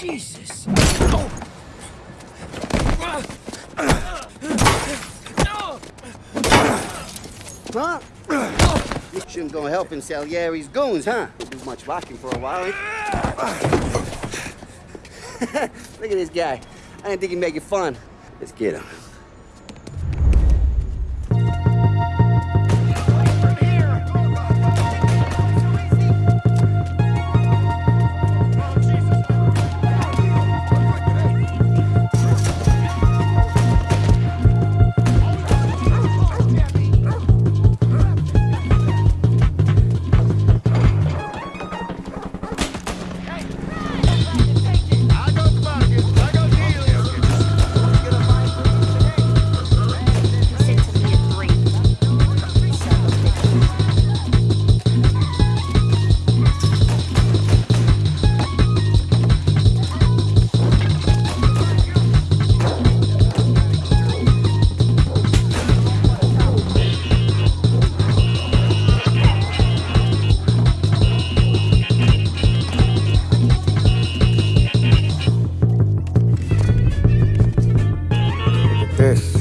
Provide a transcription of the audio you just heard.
Jesus. Huh? You shouldn't go helping Salieri's goons, huh? Don't do much rocking for a while. eh? Look at this guy. I didn't think he'd make it fun. Let's get him. Yes.